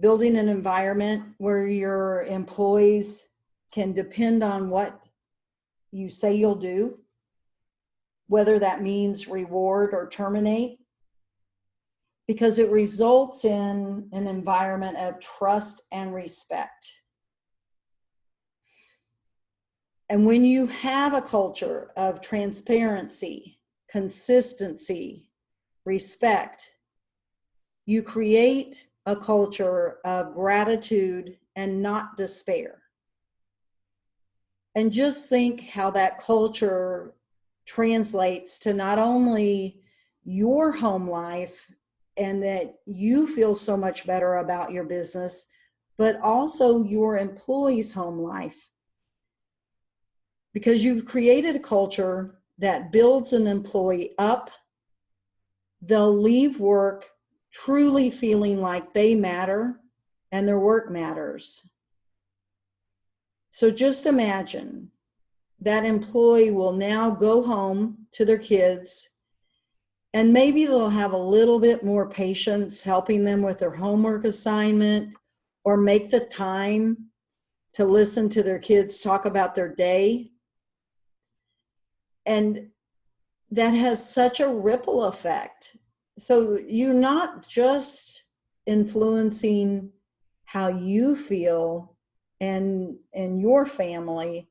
building an environment where your employees can depend on what you say you'll do, whether that means reward or terminate, because it results in an environment of trust and respect. And when you have a culture of transparency, consistency, respect, you create a culture of gratitude and not despair. And just think how that culture translates to not only your home life and that you feel so much better about your business, but also your employees' home life because you've created a culture that builds an employee up. They'll leave work truly feeling like they matter and their work matters. So just imagine that employee will now go home to their kids and maybe they'll have a little bit more patience helping them with their homework assignment or make the time to listen to their kids talk about their day and that has such a ripple effect so you're not just influencing how you feel and and your family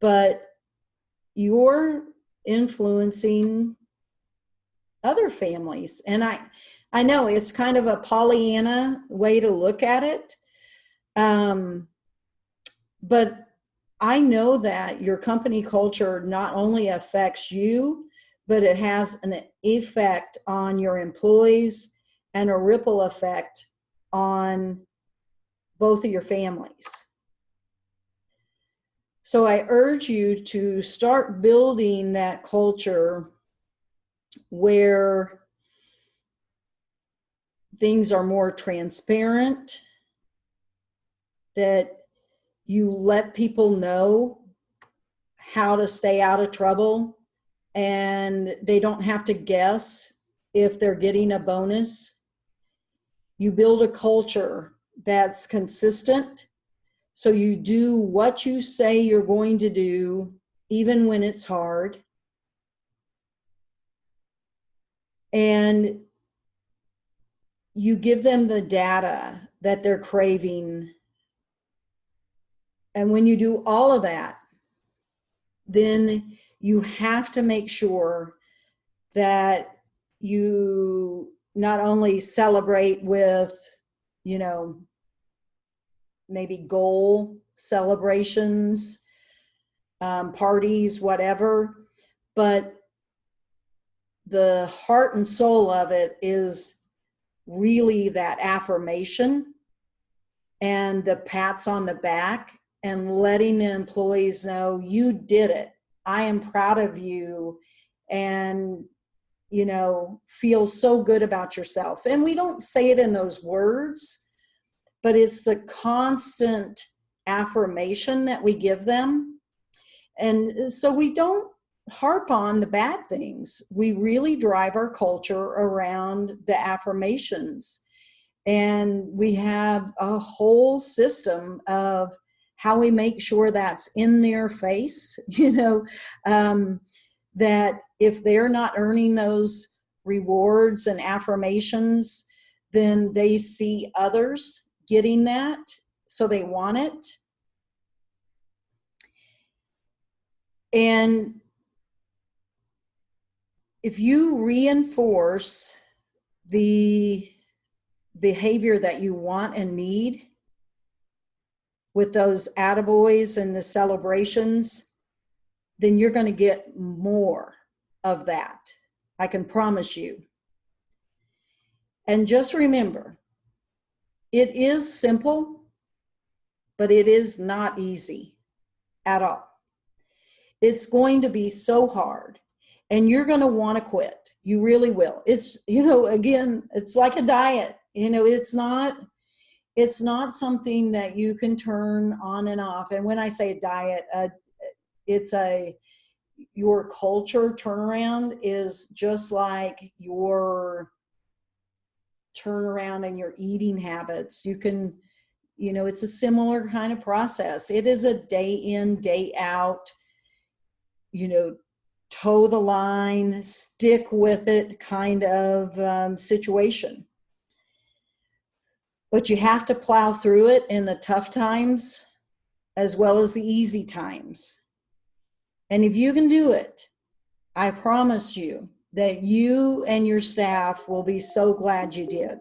but you're influencing other families. And i i know it's kind of a pollyanna way to look at it um but I know that your company culture not only affects you, but it has an effect on your employees and a ripple effect on both of your families. So I urge you to start building that culture where things are more transparent, that you let people know how to stay out of trouble and they don't have to guess if they're getting a bonus. You build a culture that's consistent. So you do what you say you're going to do, even when it's hard. And you give them the data that they're craving and when you do all of that, then you have to make sure that you not only celebrate with, you know, maybe goal celebrations, um, parties, whatever, but the heart and soul of it is really that affirmation and the pats on the back and letting the employees know you did it. I am proud of you and you know feel so good about yourself. And we don't say it in those words, but it's the constant affirmation that we give them. And so we don't harp on the bad things. We really drive our culture around the affirmations. And we have a whole system of how we make sure that's in their face, you know, um, that if they're not earning those rewards and affirmations, then they see others getting that, so they want it. And if you reinforce the behavior that you want and need, with those attaboys and the celebrations, then you're going to get more of that. I can promise you. And just remember, it is simple, but it is not easy at all. It's going to be so hard and you're going to want to quit. You really will. It's, you know, again, it's like a diet. You know, it's not, it's not something that you can turn on and off. And when I say diet, uh, it's a your culture turnaround is just like your turnaround in your eating habits. You can, you know, it's a similar kind of process. It is a day in, day out, you know, toe the line, stick with it kind of um, situation. But you have to plow through it in the tough times as well as the easy times. And if you can do it, I promise you that you and your staff will be so glad you did.